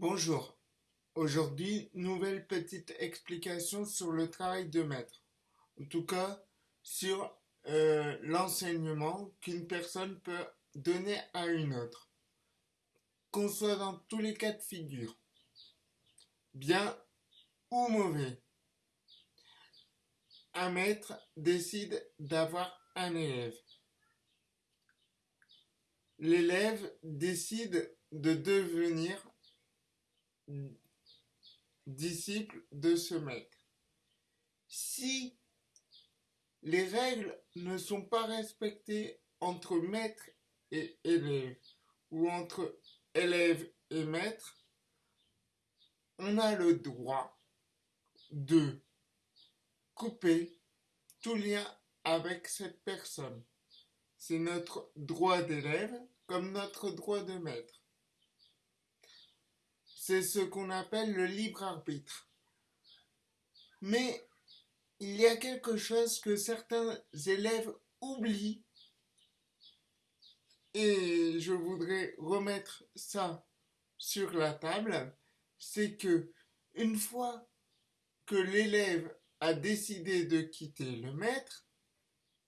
Bonjour. Aujourd'hui, nouvelle petite explication sur le travail de maître. En tout cas, sur euh, l'enseignement qu'une personne peut donner à une autre. Qu'on soit dans tous les cas de figure. Bien ou mauvais. Un maître décide d'avoir un élève. L'élève décide de devenir disciple de ce maître. Si les règles ne sont pas respectées entre maître et élève ou entre élève et maître, on a le droit de couper tout lien avec cette personne. C'est notre droit d'élève comme notre droit de maître. C'est ce qu'on appelle le libre arbitre. Mais il y a quelque chose que certains élèves oublient. Et je voudrais remettre ça sur la table, c'est que une fois que l'élève a décidé de quitter le maître,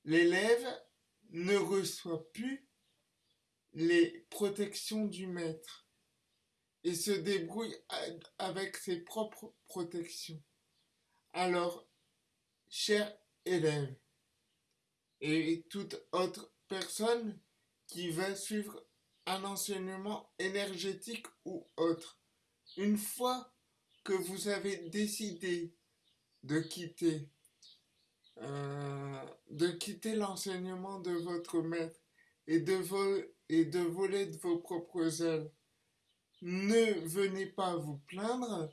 l'élève ne reçoit plus les protections du maître et se débrouille avec ses propres protections. Alors, cher élève, et toute autre personne qui va suivre un enseignement énergétique ou autre, une fois que vous avez décidé de quitter euh, de quitter l'enseignement de votre maître et de, et de voler de vos propres ailes ne venez pas vous plaindre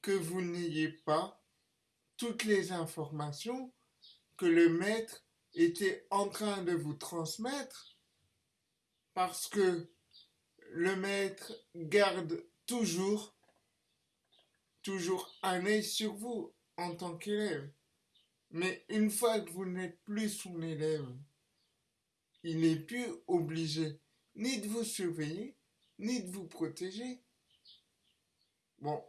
que vous n'ayez pas toutes les informations que le maître était en train de vous transmettre parce que le maître garde toujours toujours un œil sur vous en tant qu'élève. Mais une fois que vous n'êtes plus son élève, il n'est plus obligé ni de vous surveiller, ni de vous protéger. Bon,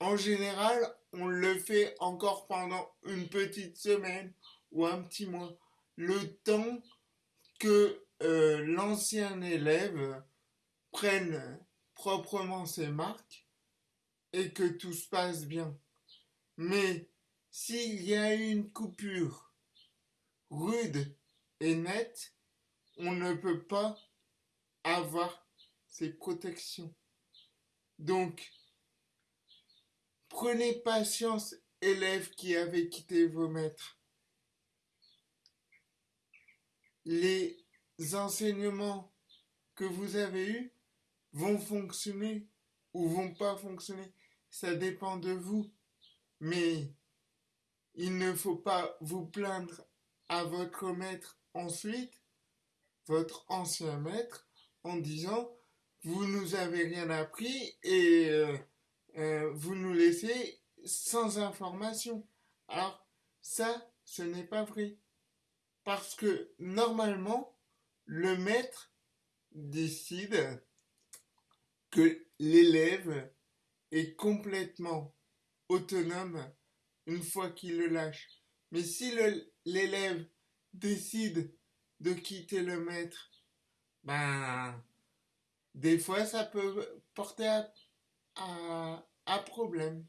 en général, on le fait encore pendant une petite semaine ou un petit mois. Le temps que euh, l'ancien élève prenne proprement ses marques et que tout se passe bien. Mais s'il y a une coupure rude et nette, on ne peut pas avoir c'est protection. Donc, prenez patience, élèves qui avaient quitté vos maîtres. Les enseignements que vous avez eus vont fonctionner ou vont pas fonctionner. Ça dépend de vous. Mais il ne faut pas vous plaindre à votre maître ensuite, votre ancien maître, en disant vous nous avez rien appris et euh, euh, vous nous laissez sans information. Alors, ça, ce n'est pas vrai. Parce que normalement, le maître décide que l'élève est complètement autonome une fois qu'il le lâche. Mais si l'élève décide de quitter le maître, ben, des fois ça peut porter à, problème.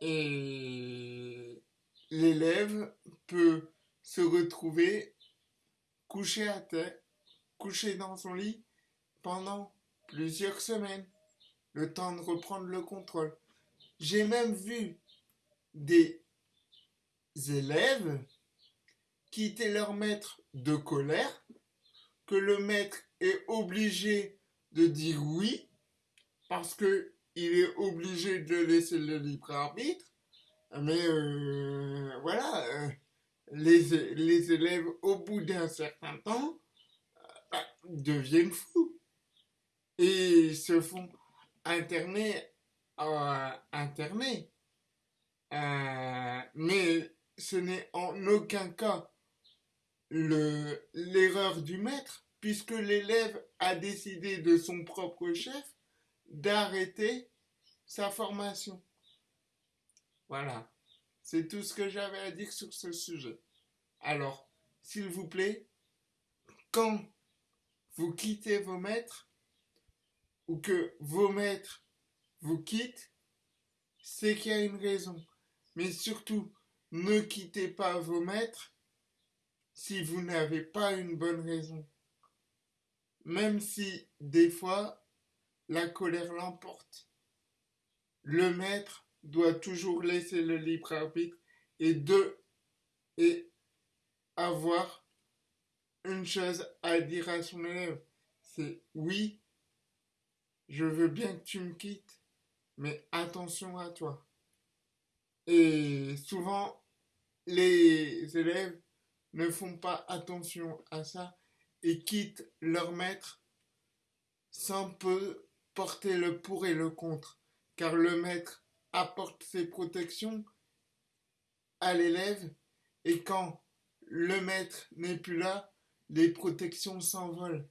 Et l'élève peut se retrouver couché à terre, couché dans son lit pendant plusieurs semaines, le temps de reprendre le contrôle. J'ai même vu des élèves quitter leur maître de colère, le maître est obligé de dire oui, parce que il est obligé de laisser le libre arbitre, mais euh, voilà, euh, les, les, élèves, au bout d'un certain temps, euh, deviennent fous. Et se font interner, interner. mais ce n'est en aucun cas l'erreur du maître, puisque l'élève a décidé de son propre chef d'arrêter sa formation. Voilà, c'est tout ce que j'avais à dire sur ce sujet. Alors, s'il vous plaît, quand vous quittez vos maîtres, ou que vos maîtres vous quittent, c'est qu'il y a une raison. Mais surtout, ne quittez pas vos maîtres si vous n'avez pas une bonne raison. Même si des fois la colère l'emporte. Le maître doit toujours laisser le libre arbitre et avoir une chose à dire à son élève. C'est oui, je veux bien que tu me quittes, mais attention à toi. Et souvent, les élèves ne font pas attention à ça et quittent leur maître sans peu porter le pour et le contre, car le maître apporte ses protections à l'élève et quand le maître n'est plus là, les protections s'envolent.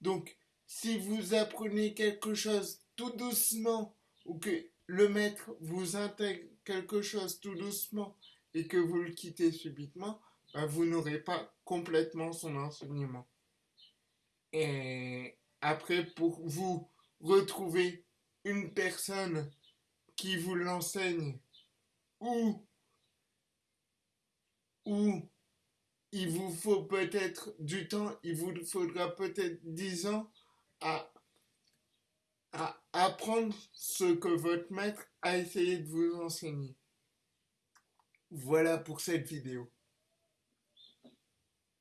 Donc, si vous apprenez quelque chose tout doucement ou que le maître vous intègre quelque chose tout doucement et que vous le quittez subitement, ben, vous n'aurez pas complètement son enseignement. Et après, pour vous retrouver une personne qui vous l'enseigne ou, ou il vous faut peut-être du temps, il vous faudra peut-être dix ans à, à apprendre ce que votre maître a essayé de vous enseigner. Voilà pour cette vidéo.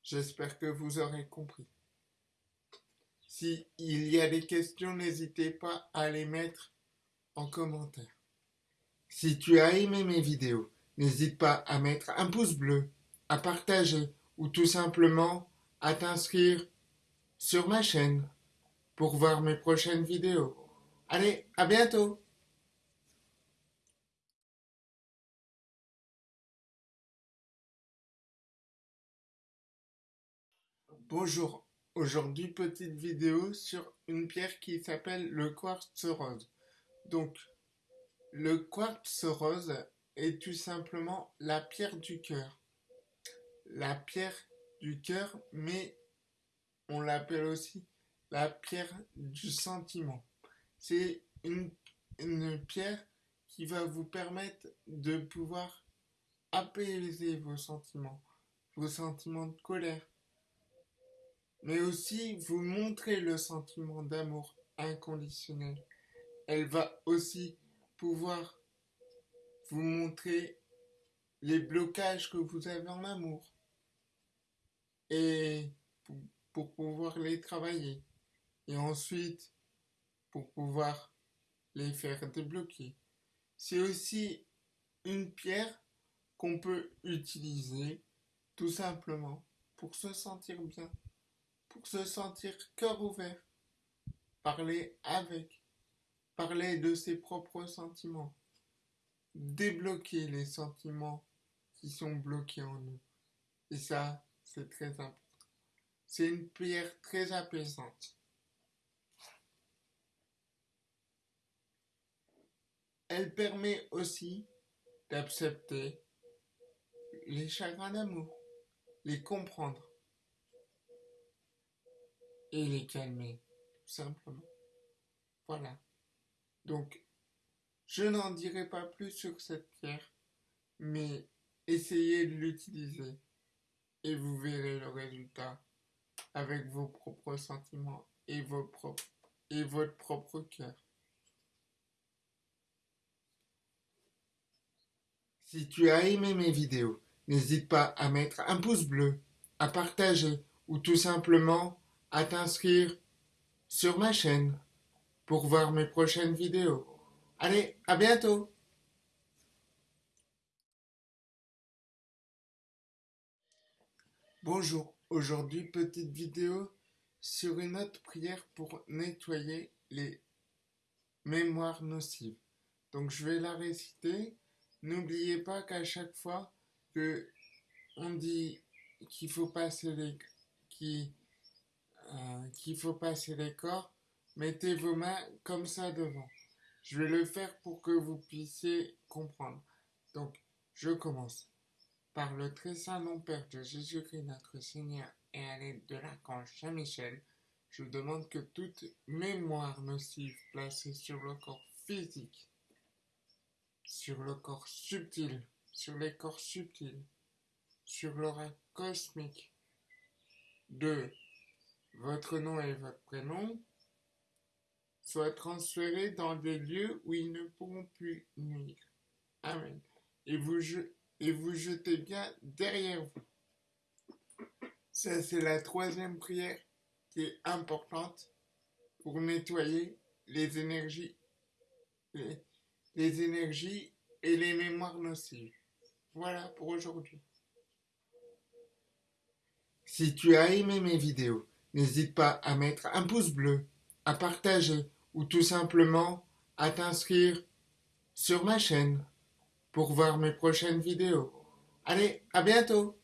J'espère que vous aurez compris. Si il y a des questions, n'hésitez pas à les mettre en commentaire. Si tu as aimé mes vidéos, n'hésite pas à mettre un pouce bleu, à partager ou tout simplement à t'inscrire sur ma chaîne pour voir mes prochaines vidéos. Allez, à bientôt Bonjour, aujourd'hui petite vidéo sur une pierre qui s'appelle le quartz rose. Donc, le quartz rose est tout simplement la pierre du cœur la pierre du cœur, mais on l'appelle aussi la pierre du sentiment. C'est une, pierre qui va vous permettre de pouvoir apaiser vos sentiments, vos sentiments de colère, mais aussi vous montrer le sentiment d'amour inconditionnel. Elle va aussi pouvoir vous montrer les blocages que vous avez en amour et pour, pouvoir les travailler. Et ensuite, pour pouvoir les faire débloquer. C'est aussi une pierre qu'on peut utiliser tout simplement pour se sentir bien, se sentir cœur ouvert, parler avec, parler de ses propres sentiments, débloquer les sentiments qui sont bloqués en nous. Et ça, c'est très important. C'est une pierre très apaisante. Elle permet aussi d'accepter les chagrins d'amour, les comprendre et les calmer, tout simplement. Voilà. Donc, je n'en dirai pas plus sur cette pierre, mais essayez de l'utiliser et vous verrez le résultat avec vos propres sentiments et, vos propres, et votre propre cœur. Si tu as aimé mes vidéos, n'hésite pas à mettre un pouce bleu, à partager ou tout simplement à t'inscrire sur ma chaîne pour voir mes prochaines vidéos. Allez, à bientôt Bonjour, aujourd'hui petite vidéo sur une autre prière pour nettoyer les mémoires nocives. Donc je vais la réciter. N'oubliez pas qu'à chaque fois que on dit qu'il faut passer les euh, qu'il faut passer les corps, mettez vos mains comme ça devant. Je vais le faire pour que vous puissiez comprendre. Donc, je commence. Par le très saint nom Père de Jésus-Christ notre Seigneur et à l'aide de l'archange Saint-Michel, je demande que toute mémoire nocive placée sur le corps physique, sur le corps subtil, sur les corps subtils, sur l'aura cosmique de votre nom et votre prénom, soit transférés dans des lieux où ils ne pourront plus nuire. Amen. Et vous, et vous jetez bien derrière vous. Ça, c'est la troisième prière qui est importante pour nettoyer les énergies, les, les énergies et les mémoires nocives. Voilà pour aujourd'hui. Si tu as aimé mes vidéos, n'hésite pas à mettre un pouce bleu à partager ou tout simplement à t'inscrire sur ma chaîne pour voir mes prochaines vidéos. Allez, à bientôt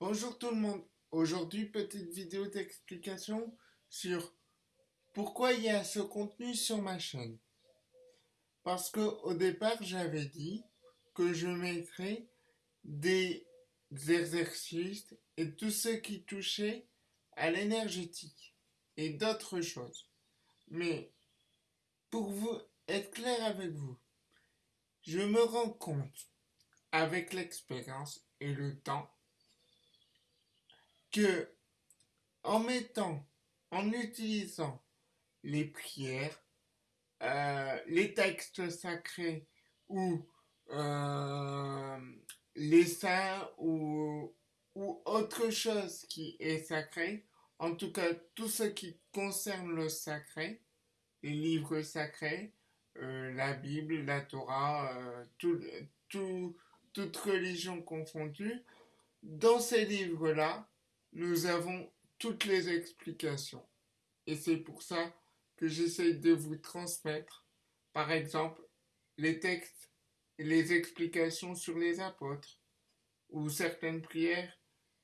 Bonjour tout le monde. Aujourd'hui, petite vidéo d'explication sur pourquoi il y a ce contenu sur ma chaîne. Parce que au départ, j'avais dit que je mettrais des exercices et tout ce qui touchait à l'énergétique et d'autres choses. Mais pour vous être clair avec vous, je me rends compte avec l'expérience et le temps que en mettant, en utilisant les prières, euh, les textes sacrés ou euh, les saints ou, ou autre chose qui est sacré, en tout cas tout ce qui concerne le sacré, les livres sacrés, euh, la Bible, la Torah, euh, tout, tout, toute religion confondue, dans ces livres-là, nous avons toutes les explications. Et c'est pour ça que j'essaie de vous transmettre, par exemple, les textes les explications sur les apôtres ou certaines prières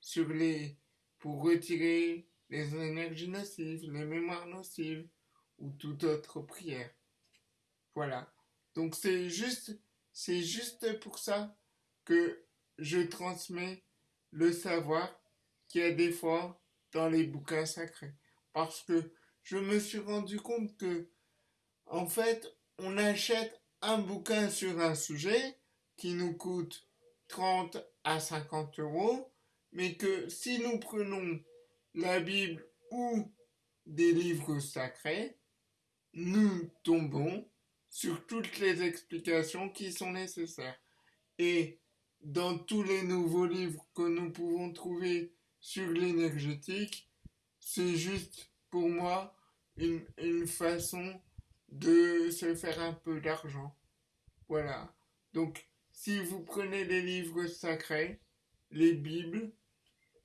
sur les pour retirer les énergies nocives, les mémoires nocives ou toute autre prière. Voilà. Donc c'est juste c'est juste pour ça que je transmets le savoir qu'il y a des fois dans les bouquins sacrés parce que je me suis rendu compte que en fait on achète un bouquin sur un sujet qui nous coûte 30 à 50 euros, mais que si nous prenons la Bible ou des livres sacrés, nous tombons sur toutes les explications qui sont nécessaires. Et dans tous les nouveaux livres que nous pouvons trouver sur l'énergétique, c'est juste pour moi une, une façon de se faire un peu d'argent. Voilà. Donc, si vous prenez les livres sacrés, les Bibles,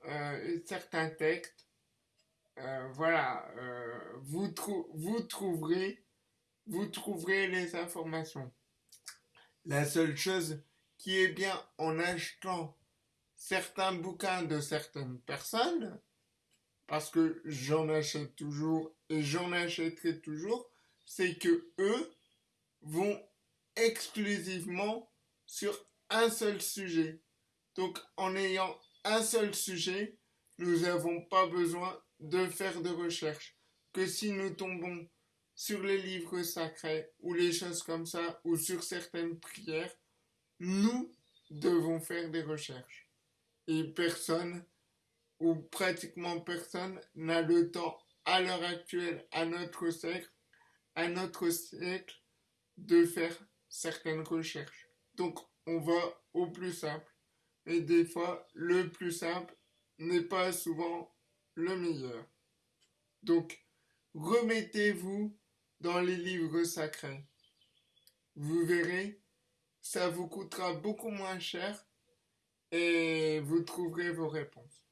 euh, certains textes, euh, voilà, euh, vous, vous, trouverez, vous trouverez les informations. La seule chose qui est bien en achetant certains bouquins de certaines personnes, parce que j'en achète toujours et j'en achèterai toujours, c'est que eux vont exclusivement sur un seul sujet. Donc en ayant un seul sujet, nous n'avons pas besoin de faire de recherche. Que si nous tombons sur les livres sacrés ou les choses comme ça, ou sur certaines prières, nous devons faire des recherches. Et personne, ou pratiquement personne, n'a le temps à l'heure actuelle, à notre siècle, à notre siècle, de faire certaines recherches. Donc, on va au plus simple. Et des fois, le plus simple n'est pas souvent le meilleur. Donc, remettez-vous dans les livres sacrés. Vous verrez, ça vous coûtera beaucoup moins cher et vous trouverez vos réponses.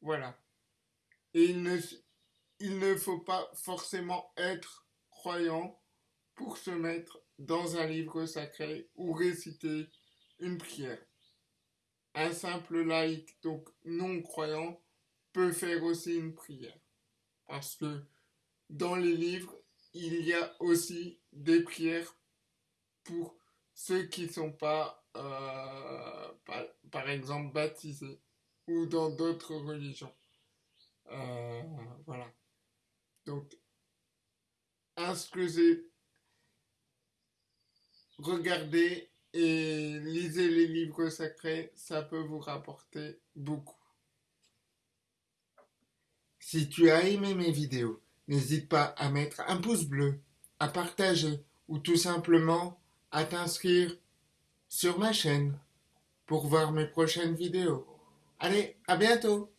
Voilà. Et il ne, il ne faut pas forcément être croyant pour se mettre dans un livre sacré ou réciter une prière. Un simple laïc, donc non croyant, peut faire aussi une prière. Parce que dans les livres, il y a aussi des prières pour ceux qui ne sont pas, euh, par, exemple, baptisés ou dans d'autres religions. Euh, voilà. Donc, instruisez, regardez et lisez les livres sacrés, ça peut vous rapporter beaucoup. Si tu as aimé mes vidéos, n'hésite pas à mettre un pouce bleu, à partager ou tout simplement à t'inscrire sur ma chaîne pour voir mes prochaines vidéos. Allez, à bientôt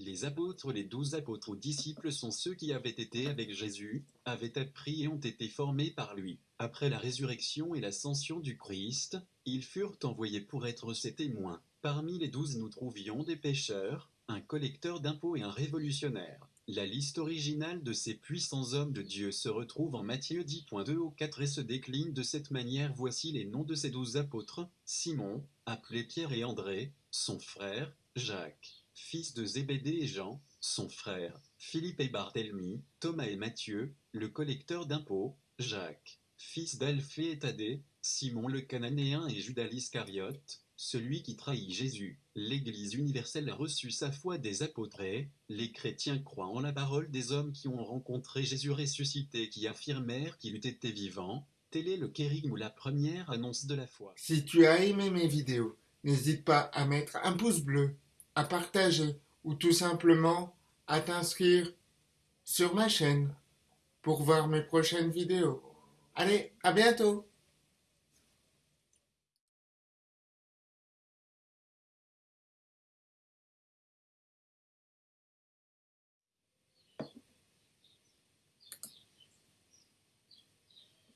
Les apôtres, les douze apôtres ou disciples sont ceux qui avaient été avec Jésus, avaient appris et ont été formés par lui. Après la résurrection et l'ascension du Christ, ils furent envoyés pour être ses témoins. Parmi les douze nous trouvions des pêcheurs, un collecteur d'impôts et un révolutionnaire. La liste originale de ces puissants hommes de Dieu se retrouve en Matthieu 10.2 au 4 et se décline de cette manière. Voici les noms de ces douze apôtres. Simon, appelé Pierre et André, son frère, Jacques fils de Zébédée et Jean, son frère, Philippe et Barthélemy, Thomas et Matthieu, le collecteur d'impôts, Jacques, fils d'Alphée et Thaddée, Simon le Cananéen et Judas l'Iscariote, celui qui trahit Jésus. L'Église universelle a reçu sa foi des apôtres les chrétiens croient en la parole des hommes qui ont rencontré Jésus ressuscité qui affirmèrent qu'il eût été vivant. Tel est le kérigme ou la première annonce de la foi. Si tu as aimé mes vidéos, n'hésite pas à mettre un pouce bleu à partager ou tout simplement à t'inscrire sur ma chaîne pour voir mes prochaines vidéos. Allez, à bientôt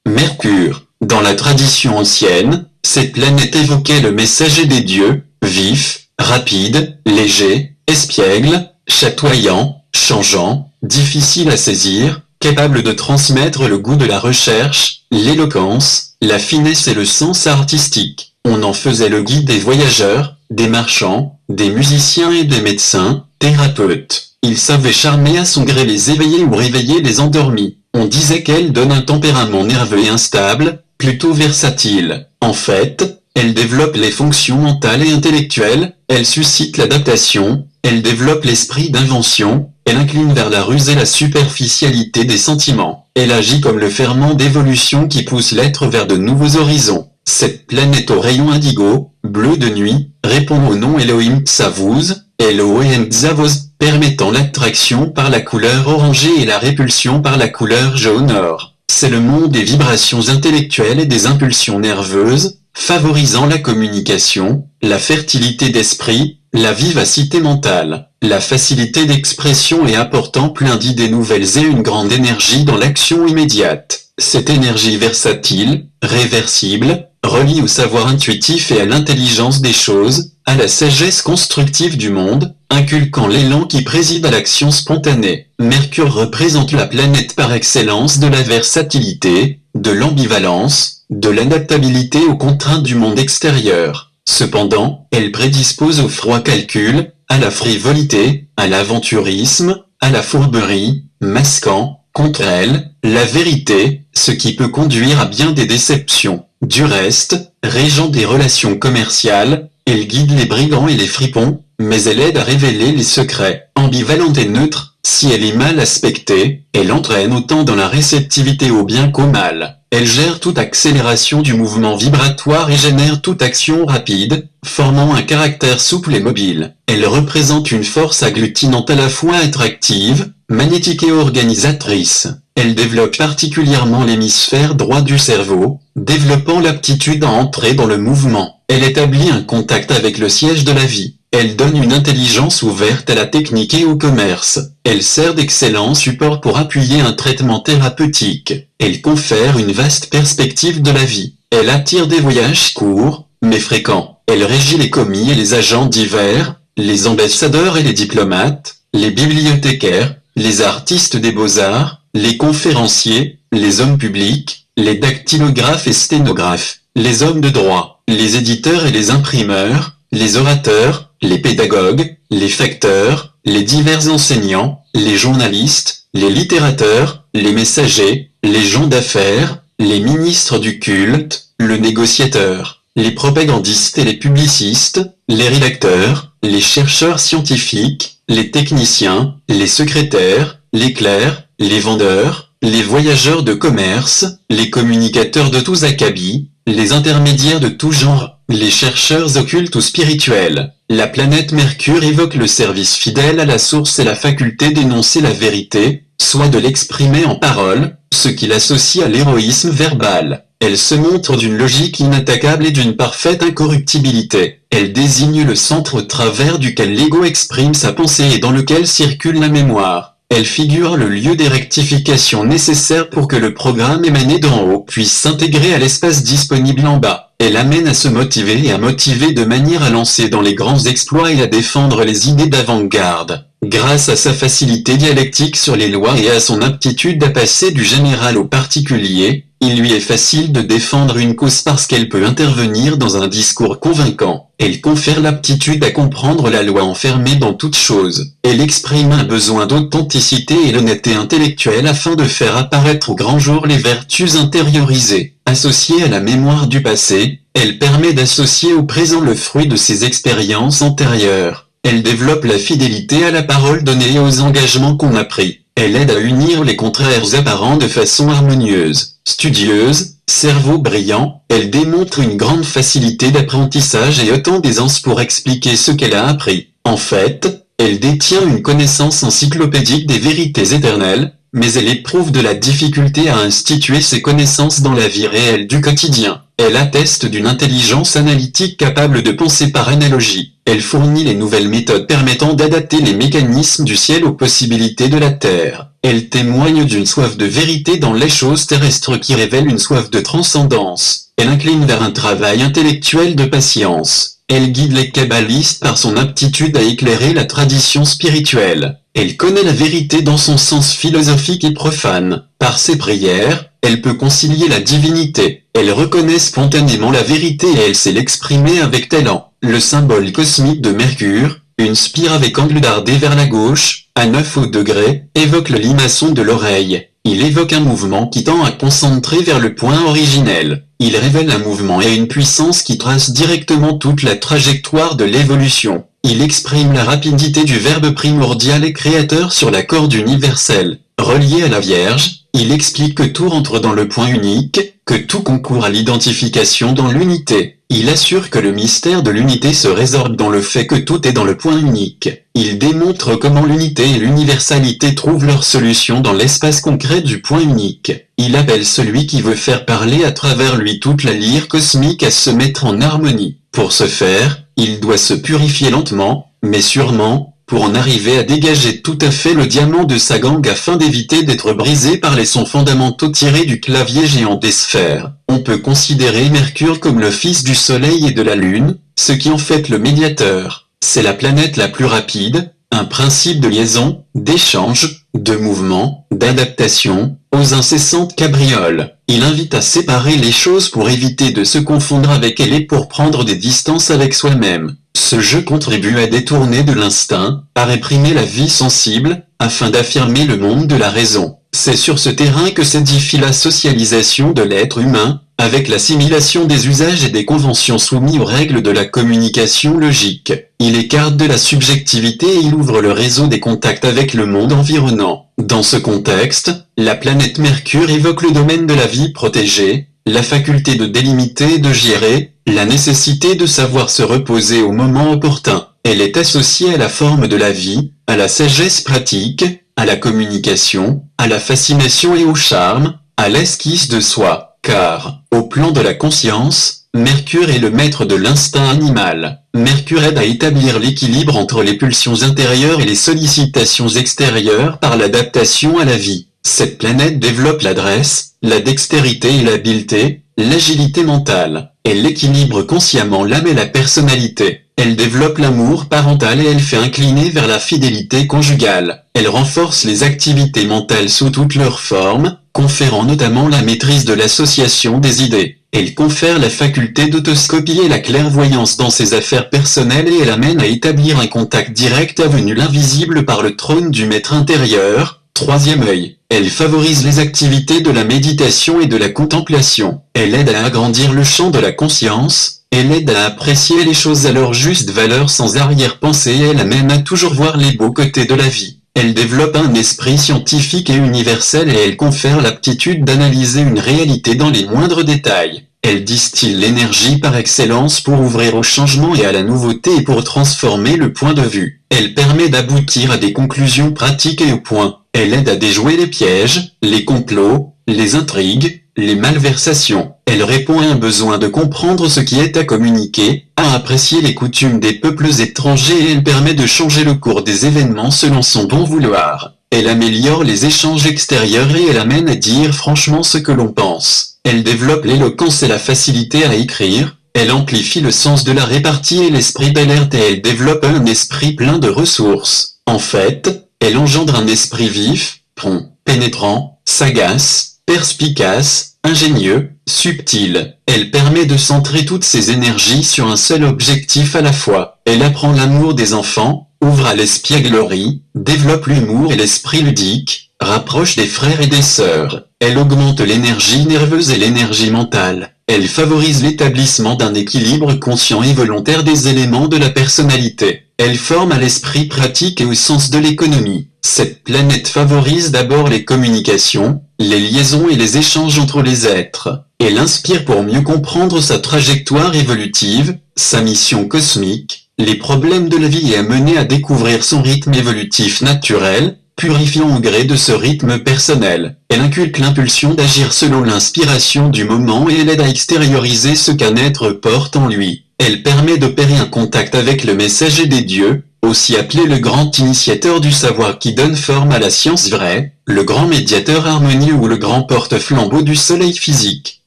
Mercure, dans la tradition ancienne, cette planète évoquait le messager des dieux, vif, rapide, léger, espiègle, chatoyant, changeant, difficile à saisir, capable de transmettre le goût de la recherche, l'éloquence, la finesse et le sens artistique. On en faisait le guide des voyageurs, des marchands, des musiciens et des médecins, thérapeutes. Il savait charmer à son gré les éveillés ou réveiller les endormis. On disait qu'elle donne un tempérament nerveux et instable, plutôt versatile. En fait, elle développe les fonctions mentales et intellectuelles, elle suscite l'adaptation, elle développe l'esprit d'invention, elle incline vers la ruse et la superficialité des sentiments. Elle agit comme le ferment d'évolution qui pousse l'être vers de nouveaux horizons. Cette planète au rayon indigo, bleu de nuit, répond au nom Elohim Tsavuz, Elohim Zavos, permettant l'attraction par la couleur orangée et la répulsion par la couleur jaune or. C'est le monde des vibrations intellectuelles et des impulsions nerveuses, favorisant la communication, la fertilité d'esprit, la vivacité mentale, la facilité d'expression et apportant plein d'idées nouvelles et une grande énergie dans l'action immédiate. Cette énergie versatile, réversible, relie au savoir intuitif et à l'intelligence des choses, à la sagesse constructive du monde, inculquant l'élan qui préside à l'action spontanée. Mercure représente la planète par excellence de la versatilité, de l'ambivalence, de l'adaptabilité aux contraintes du monde extérieur. Cependant, elle prédispose au froid calcul, à la frivolité, à l'aventurisme, à la fourberie, masquant, contre elle, la vérité, ce qui peut conduire à bien des déceptions. Du reste, régent des relations commerciales, elle guide les brigands et les fripons, mais elle aide à révéler les secrets. Ambivalente et neutre, si elle est mal aspectée, elle entraîne autant dans la réceptivité au bien qu'au mal. Elle gère toute accélération du mouvement vibratoire et génère toute action rapide, formant un caractère souple et mobile. Elle représente une force agglutinante à la fois attractive, magnétique et organisatrice. Elle développe particulièrement l'hémisphère droit du cerveau, développant l'aptitude à entrer dans le mouvement. Elle établit un contact avec le siège de la vie. Elle donne une intelligence ouverte à la technique et au commerce. Elle sert d'excellent support pour appuyer un traitement thérapeutique. Elle confère une vaste perspective de la vie. Elle attire des voyages courts, mais fréquents. Elle régit les commis et les agents divers, les ambassadeurs et les diplomates, les bibliothécaires, les artistes des beaux-arts, les conférenciers, les hommes publics, les dactylographes et sténographes, les hommes de droit, les éditeurs et les imprimeurs, les orateurs, les pédagogues, les facteurs, les divers enseignants, les journalistes, les littérateurs, les messagers, les gens d'affaires, les ministres du culte, le négociateur, les propagandistes et les publicistes, les rédacteurs, les chercheurs scientifiques, les techniciens, les secrétaires, les clercs, les vendeurs, les voyageurs de commerce, les communicateurs de tous acabits, les intermédiaires de tout genre, les chercheurs occultes ou spirituels. La planète Mercure évoque le service fidèle à la source et la faculté d'énoncer la vérité, soit de l'exprimer en parole, ce qu'il associe à l'héroïsme verbal. Elle se montre d'une logique inattaquable et d'une parfaite incorruptibilité. Elle désigne le centre au travers duquel l'ego exprime sa pensée et dans lequel circule la mémoire. Elle figure le lieu des rectifications nécessaires pour que le programme émané d'en haut puisse s'intégrer à l'espace disponible en bas. Elle amène à se motiver et à motiver de manière à lancer dans les grands exploits et à défendre les idées d'avant-garde. Grâce à sa facilité dialectique sur les lois et à son aptitude à passer du général au particulier, il lui est facile de défendre une cause parce qu'elle peut intervenir dans un discours convaincant. Elle confère l'aptitude à comprendre la loi enfermée dans toute chose. Elle exprime un besoin d'authenticité et l'honnêteté intellectuelle afin de faire apparaître au grand jour les vertus intériorisées. Associée à la mémoire du passé, elle permet d'associer au présent le fruit de ses expériences antérieures. Elle développe la fidélité à la parole donnée et aux engagements qu'on a pris. Elle aide à unir les contraires apparents de façon harmonieuse. Studieuse, cerveau brillant, elle démontre une grande facilité d'apprentissage et autant d'aisance pour expliquer ce qu'elle a appris. En fait, elle détient une connaissance encyclopédique des vérités éternelles, mais elle éprouve de la difficulté à instituer ses connaissances dans la vie réelle du quotidien. Elle atteste d'une intelligence analytique capable de penser par analogie. Elle fournit les nouvelles méthodes permettant d'adapter les mécanismes du ciel aux possibilités de la Terre. Elle témoigne d'une soif de vérité dans les choses terrestres qui révèle une soif de transcendance. Elle incline vers un travail intellectuel de patience. Elle guide les kabbalistes par son aptitude à éclairer la tradition spirituelle. Elle connaît la vérité dans son sens philosophique et profane. Par ses prières, elle peut concilier la divinité. Elle reconnaît spontanément la vérité et elle sait l'exprimer avec talent. Le symbole cosmique de Mercure, une spire avec angle dardé vers la gauche, à 9 au degré, évoque le limaçon de l'oreille. Il évoque un mouvement qui tend à concentrer vers le point originel. Il révèle un mouvement et une puissance qui trace directement toute la trajectoire de l'évolution. Il exprime la rapidité du verbe primordial et créateur sur la corde universelle. Relié à la Vierge, il explique que tout rentre dans le point unique, que tout concourt à l'identification dans l'unité. Il assure que le mystère de l'unité se résorbe dans le fait que tout est dans le point unique. Il démontre comment l'unité et l'universalité trouvent leur solution dans l'espace concret du point unique. Il appelle celui qui veut faire parler à travers lui toute la lyre cosmique à se mettre en harmonie. Pour ce faire, il doit se purifier lentement, mais sûrement, pour en arriver à dégager tout à fait le diamant de sa gangue afin d'éviter d'être brisé par les sons fondamentaux tirés du clavier géant des sphères. On peut considérer Mercure comme le fils du Soleil et de la Lune, ce qui en fait le médiateur. C'est la planète la plus rapide, un principe de liaison, d'échange, de mouvement, d'adaptation, aux incessantes cabrioles. Il invite à séparer les choses pour éviter de se confondre avec elle et pour prendre des distances avec soi-même. Ce jeu contribue à détourner de l'instinct, à réprimer la vie sensible, afin d'affirmer le monde de la raison. C'est sur ce terrain que s'édifie la socialisation de l'être humain, avec l'assimilation des usages et des conventions soumis aux règles de la communication logique. Il écarte de la subjectivité et il ouvre le réseau des contacts avec le monde environnant. Dans ce contexte, la planète Mercure évoque le domaine de la vie protégée, la faculté de délimiter et de gérer, la nécessité de savoir se reposer au moment opportun. Elle est associée à la forme de la vie, à la sagesse pratique, à la communication, à la fascination et au charme, à l'esquisse de soi, car, au plan de la conscience, Mercure est le maître de l'instinct animal. Mercure aide à établir l'équilibre entre les pulsions intérieures et les sollicitations extérieures par l'adaptation à la vie. Cette planète développe l'adresse, la dextérité et l'habileté, l'agilité mentale. Elle équilibre consciemment l'âme et la personnalité. Elle développe l'amour parental et elle fait incliner vers la fidélité conjugale. Elle renforce les activités mentales sous toutes leurs formes, conférant notamment la maîtrise de l'association des idées. Elle confère la faculté d'autoscopie et la clairvoyance dans ses affaires personnelles et elle amène à établir un contact direct avenu l'invisible par le trône du maître intérieur, troisième œil. Elle favorise les activités de la méditation et de la contemplation. Elle aide à agrandir le champ de la conscience, elle aide à apprécier les choses à leur juste valeur sans arrière-pensée et elle amène à toujours voir les beaux côtés de la vie. Elle développe un esprit scientifique et universel et elle confère l'aptitude d'analyser une réalité dans les moindres détails. Elle distille l'énergie par excellence pour ouvrir au changement et à la nouveauté et pour transformer le point de vue. Elle permet d'aboutir à des conclusions pratiques et au point. Elle aide à déjouer les pièges, les complots, les intrigues, les malversations. Elle répond à un besoin de comprendre ce qui est à communiquer, à apprécier les coutumes des peuples étrangers et elle permet de changer le cours des événements selon son bon vouloir. Elle améliore les échanges extérieurs et elle amène à dire franchement ce que l'on pense. Elle développe l'éloquence et la facilité à écrire, elle amplifie le sens de la répartie et l'esprit d'alerte et elle développe un esprit plein de ressources. En fait, elle engendre un esprit vif, prompt, pénétrant, sagace, perspicace, ingénieux, subtil. Elle permet de centrer toutes ses énergies sur un seul objectif à la fois. Elle apprend l'amour des enfants, ouvre à l'espièglerie, développe l'humour et l'esprit ludique, rapproche des frères et des sœurs. Elle augmente l'énergie nerveuse et l'énergie mentale. Elle favorise l'établissement d'un équilibre conscient et volontaire des éléments de la personnalité. Elle forme à l'esprit pratique et au sens de l'économie. Cette planète favorise d'abord les communications, les liaisons et les échanges entre les êtres. Elle inspire pour mieux comprendre sa trajectoire évolutive, sa mission cosmique, les problèmes de la vie et à mener à découvrir son rythme évolutif naturel, purifiant au gré de ce rythme personnel. Elle inculque l'impulsion d'agir selon l'inspiration du moment et elle aide à extérioriser ce qu'un être porte en lui. Elle permet d'opérer un contact avec le messager des dieux, aussi appelé le grand initiateur du savoir qui donne forme à la science vraie, le grand médiateur harmonieux ou le grand porte-flambeau du soleil physique.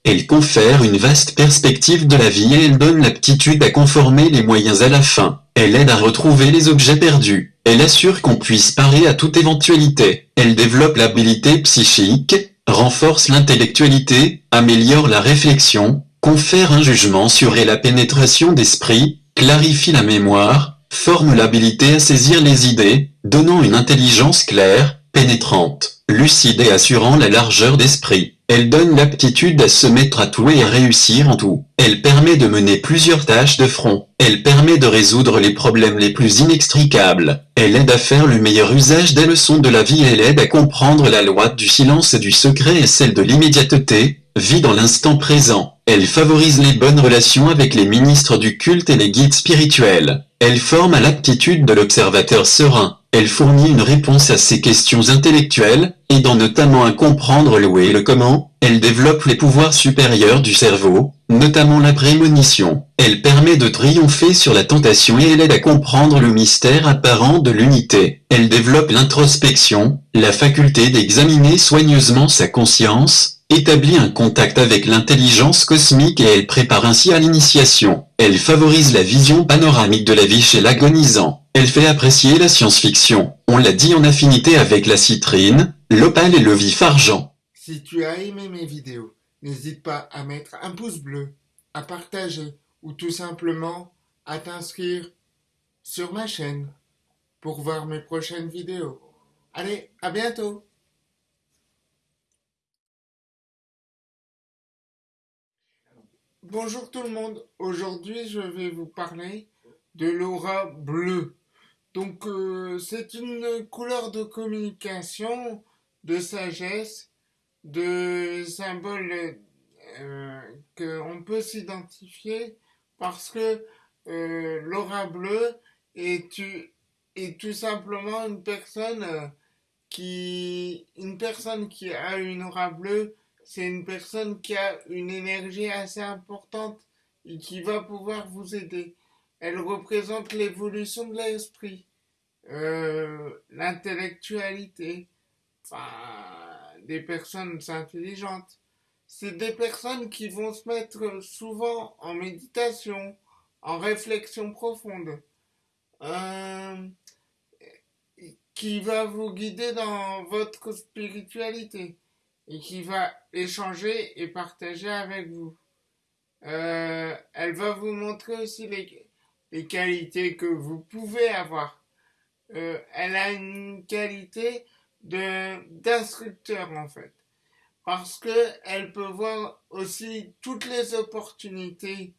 Elle confère une vaste perspective de la vie et elle donne l'aptitude à conformer les moyens à la fin. Elle aide à retrouver les objets perdus. Elle assure qu'on puisse parer à toute éventualité. Elle développe l'habilité psychique, renforce l'intellectualité, améliore la réflexion, confère un jugement sur et la pénétration d'esprit, clarifie la mémoire, forme l'habilité à saisir les idées, donnant une intelligence claire, pénétrante, lucide et assurant la largeur d'esprit. Elle donne l'aptitude à se mettre à tout et à réussir en tout. Elle permet de mener plusieurs tâches de front. Elle permet de résoudre les problèmes les plus inextricables. Elle aide à faire le meilleur usage des leçons de la vie et elle aide à comprendre la loi du silence et du secret et celle de l'immédiateté, vit dans l'instant présent. Elle favorise les bonnes relations avec les ministres du culte et les guides spirituels. Elle forme à l'aptitude de l'observateur serein. Elle fournit une réponse à ses questions intellectuelles, aidant notamment à comprendre le où et le comment. Elle développe les pouvoirs supérieurs du cerveau, notamment la prémonition. Elle permet de triompher sur la tentation et elle aide à comprendre le mystère apparent de l'unité. Elle développe l'introspection, la faculté d'examiner soigneusement sa conscience, établit un contact avec l'intelligence cosmique et elle prépare ainsi à l'initiation. Elle favorise la vision panoramique de la vie chez l'agonisant. Elle fait apprécier la science-fiction. On l'a dit en affinité avec la citrine, l'opale et le vif argent. Si tu as aimé mes vidéos, n'hésite pas à mettre un pouce bleu, à partager ou tout simplement à t'inscrire sur ma chaîne pour voir mes prochaines vidéos. Allez, à bientôt Bonjour tout le monde, aujourd'hui je vais vous parler de l'aura bleue. Donc euh, c'est une couleur de communication, de sagesse, de symbole euh, qu'on peut s'identifier parce que euh, l'aura bleue est, tout simplement une personne qui une personne qui a une aura bleue c'est une personne qui a une énergie assez importante et qui va pouvoir vous aider. Elle représente l'évolution de l'esprit, euh, l'intellectualité, des personnes intelligentes. C'est des personnes qui vont se mettre souvent en méditation, en réflexion profonde, euh, qui va vous guider dans votre spiritualité et qui va échanger et partager avec vous. Euh, elle va vous montrer aussi les, les qualités que vous pouvez avoir. Euh, elle a une qualité d'instructeur en fait parce que elle peut voir aussi toutes les opportunités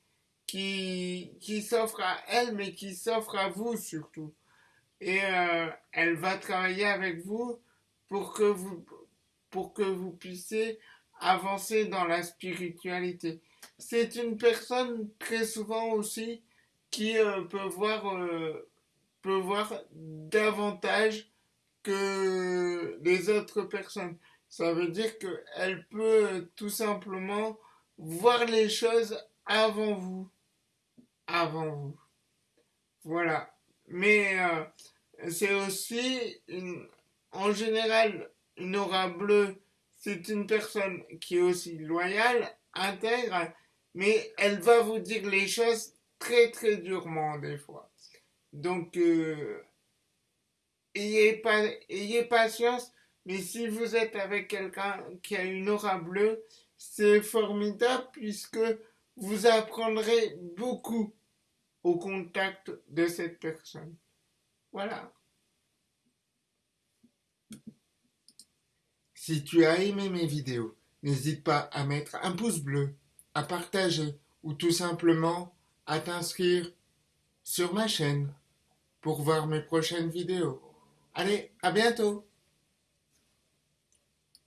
qui qui s'offrent à elle mais qui s'offrent à vous surtout et euh, elle va travailler avec vous pour que vous pour que vous puissiez avancer dans la spiritualité c'est une personne très souvent aussi qui euh, peut voir euh, peut voir davantage que les autres personnes. Ça veut dire qu'elle peut tout simplement voir les choses avant vous. Avant vous. Voilà. Mais euh, c'est aussi en général une aura bleue. C'est une personne qui est aussi loyale, intègre, mais elle va vous dire les choses très très durement des fois. Donc, euh, ayez, pas, ayez patience, mais si vous êtes avec quelqu'un qui a une aura bleue, c'est formidable puisque vous apprendrez beaucoup au contact de cette personne. Voilà. Si tu as aimé mes vidéos, n'hésite pas à mettre un pouce bleu, à partager ou tout simplement à t'inscrire sur ma chaîne pour voir mes prochaines vidéos. Allez, à bientôt